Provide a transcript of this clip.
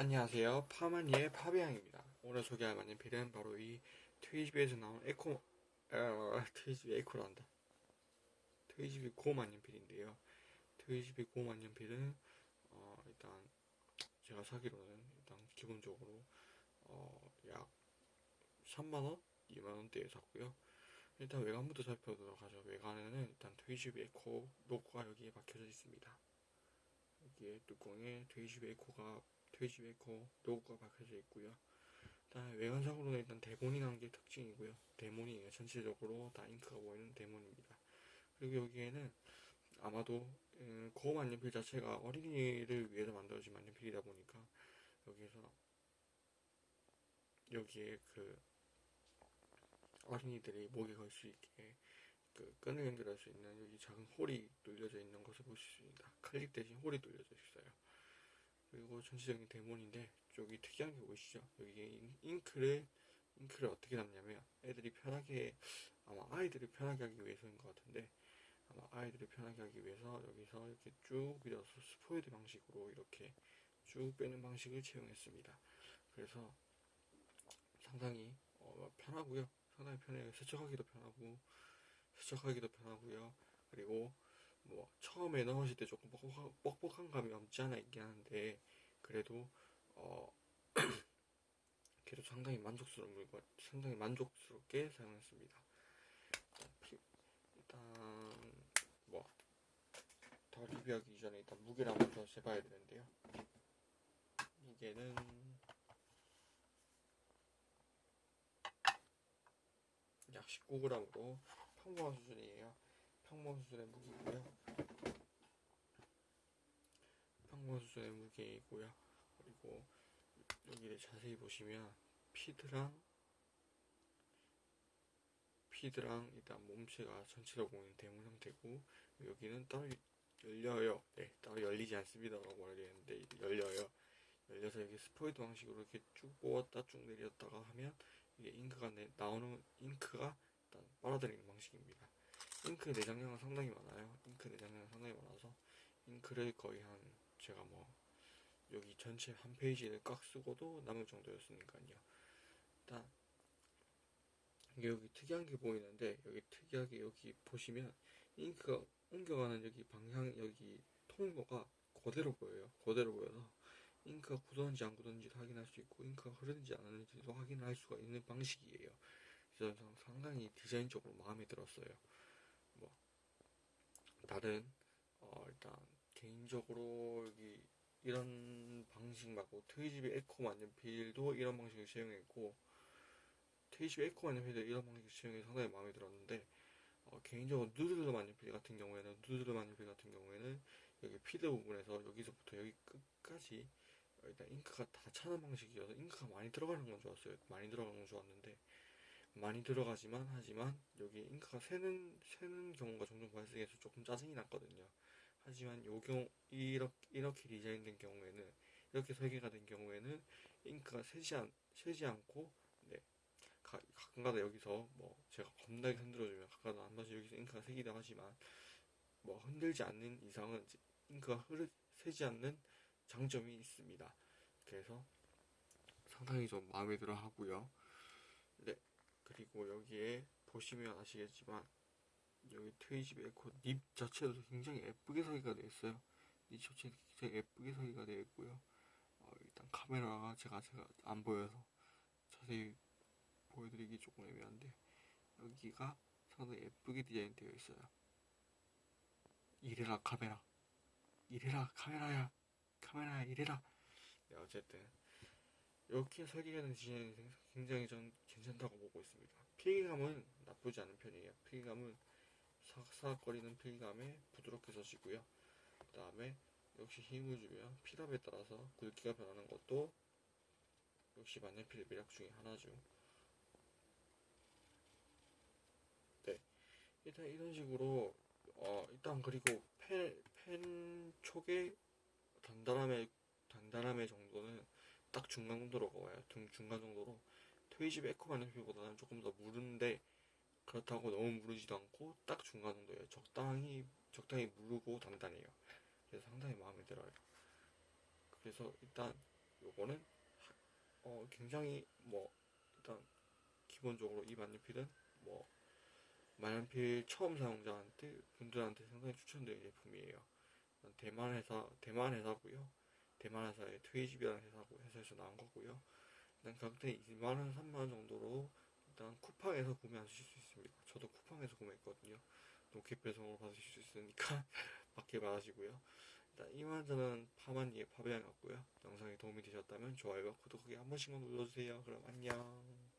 안녕하세요. 파마니의 파비앙입니다. 오늘 소개할 만년필은 바로 이 TWSBI에서 나온 에코, 어, TWSBI ECO란다. TWSBI GO 만년필인데요. TWSBI GO 만년필은, 어, 일단, 제가 사기로는 일단 기본적으로, 어, 약 3만원? 2만원대에 샀고요. 일단 외관부터 살펴보도록 하죠. 외관에는 일단 TWSBI ECO 로고가 여기에 박혀져 있습니다. 여기에 뚜껑에 TWSBI ECO가 돼지 메이커 로고가 박혀져 있고요. 일단 외관상으로는 일단 데몬이라는 게 특징이고요. 데몬이에요. 전체적으로 다 잉크가 보이는 데몬입니다. 그리고 여기에는 아마도 음, GO 만년필 자체가 어린이를 위해서 만들어진 만년필이다 보니까 여기에서 여기에 그 어린이들이 목에 걸 수 있게 그 끈을 연결할 수 있는 여기 작은 홀이 뚫려져 있는 것을 보실 수 있습니다. 클립 대신 홀이 뚫려져 있어요. 그리고 전체적인 대본인데 여기 특이한 게 보이시죠? 여기 잉- 잉크를 잉크를 어떻게 담냐면 애들이 편하게 아마 아이들이 편하게 하기 위해서인 것 같은데 아마 아이들이 편하게 하기 위해서 여기서 이렇게 쭉 밀어서 스포이드 방식으로 이렇게 쭉 빼는 방식을 채용했습니다. 그래서 상당히 어, 편하고요. 상당히 편해요. 세척하기도 편하고 세척하기도 편하고요. 그리고 뭐 처음에 넣으실 때 조금 뻑뻑한, 감이 없지 않아 있긴 한데 그래도 어 그래도 상당히 만족스러운 물건 상당히 만족스럽게 사용했습니다. 일단, 피- 일단 뭐더 리뷰하기 이전에 일단 무게를 한번 더 재봐야 되는데요. 무게는 약 19g으로 평범한 수준이에요 평범 수준의 무게이고요. 평범 수준의 무게이고요. 그리고 여기를 자세히 보시면 피드랑 피드랑 일단 몸체가 보이는 대문 형태고 여기는 따로 열려요. 네, 따로 열리지 않습니다라고 말해야 되는데 열려요. 열려서 여기 스포이드 방식으로 이렇게 쭉 뽑았다 쭉 내렸다가 하면 이게 잉크가 내- 나오는 잉크가 일단 빨아들이는 방식입니다. 잉크 내장량은 상당히 많아요. 잉크 내장량은 상당히 많아서 잉크를 거의 한 제가 뭐 여기 전체 한 페이지를 꽉 쓰고도 남을 정도였으니까요. 일단 이게 여기 특이한 게 보이는데 여기 특이하게 여기 보시면 잉크가 옮겨가는 여기 방향 여기 통로가 그대로 보여요. 그대로 보여서 잉크가 굳었는지 안 굳었는지도 확인할 수 있고 잉크가 흐르는지 안 흐르는지도 확인할 수가 있는 방식이에요. 그래서 상당히 디자인적으로 마음에 들었어요. 뭐 다른 어 일단 개인적으로 여기 이런 방식 말고 트위집의 에코 만년필도 이런 방식을 채용했고 트위집의 에코 만년필도 이런 방식을 채용해서 상당히 마음에 들었는데 어, 개인적으로 누드르 만년필 같은 경우에는 누드르 만년필 같은 경우에는 여기 피드 부분에서 여기서부터 여기 끝까지 일단 잉크가 다 차는 방식이어서 잉크가 많이 들어가는 건 좋았어요. 많이 들어가는 건 좋았는데 많이 들어가지만 하지만 여기 잉크가 새는 새는 경우가 종종 발생해서 조금 짜증이 났거든요. 하지만 요 경우 이렇게 이렇게 디자인된 경우에는 이렇게 설계가 된 경우에는 잉크가 새지 않 새지 않고 네 가, 가끔가다 여기서 뭐 제가 겁나게 흔들어주면 가끔가다 한 번씩 여기서 잉크가 새기도 하지만 뭐 흔들지 않는 이상은 잉크가 흐르 새지 않는 장점이 있습니다. 그래서 상당히 좀 마음에 들어 하고요. 네. 그리고 여기에 보시면 아시겠지만 여기 트위집 에코 립 자체도 굉장히 예쁘게 설계가 되어 있어요. 립 자체 굉장히 예쁘게 설계가 되어 있고요. 어, 일단 카메라가 제가 제가 안 보여서 자세히 보여드리기 조금 애매한데 여기가 상당히 예쁘게 디자인되어 있어요. 이래라 카메라, 이래라 카메라야, 카메라야 이래라. 네 어쨌든 이렇게 설계가 된 디자인이 굉장히 전 괜찮다고 보고 있습니다. 필기감은 나쁘지 않은 편이에요. 필기감은 사각사각거리는 필기감에 부드럽게 써지고요. 그 다음에 역시 힘을 주면 필압에 따라서 굵기가 변하는 것도 역시 만년필의 매력 중에 하나죠. 네. 일단 이런 식으로 어 일단 그리고 펜, 펜 촉의 단단함의 단단함의 정도는 딱 중간 정도로 와요. 중, 중간 정도로 트위집 에코 만년필보다는 조금 더 무른데 그렇다고 너무 무르지도 않고 딱 중간 정도예요. 적당히 적당히 무르고 단단해요. 그래서 상당히 마음에 들어요. 그래서 일단 요거는 하- 어, 굉장히 뭐 일단 기본적으로 이 만년필은 뭐 만년필 처음 사용자한테 분들한테 상당히 추천드리는 제품이에요. 대만 회사 대만 회사고요. 대만 회사의 트위집이라는 회사고 회사에서 나온 거고요. 일단 가격대 2만 원, 3만 원 정도로 일단 쿠팡에서 구매하실 수 있습니다. 저도 쿠팡에서 구매했거든요. 로켓 배송으로 받으실 수 있으니까 받게 받으시고요. 일단 이만 저는 파마니의 파비앙이었고요. 영상이 도움이 되셨다면 좋아요와 구독하기 한 번씩만 눌러주세요. 그럼 안녕.